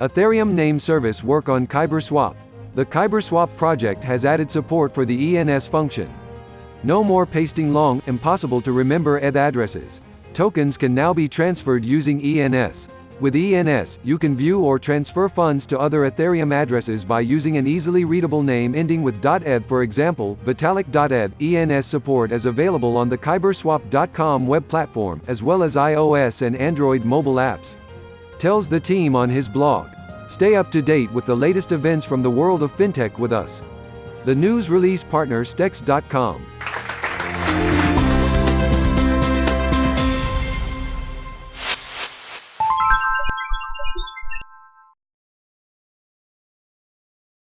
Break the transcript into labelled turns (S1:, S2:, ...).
S1: Ethereum name service work on KyberSwap. The KyberSwap project has added support for the ENS function. No more pasting long, impossible to remember ETH addresses. Tokens can now be transferred using ENS. With ENS, you can view or transfer funds to other Ethereum addresses by using an easily readable name ending with .eth for example, Vitalik.eth. ENS support is available on the kyberswap.com web platform, as well as iOS and Android mobile apps. Tells the team on his blog. Stay up to date with the latest events from the world of fintech with us. The news release partner Stex.com.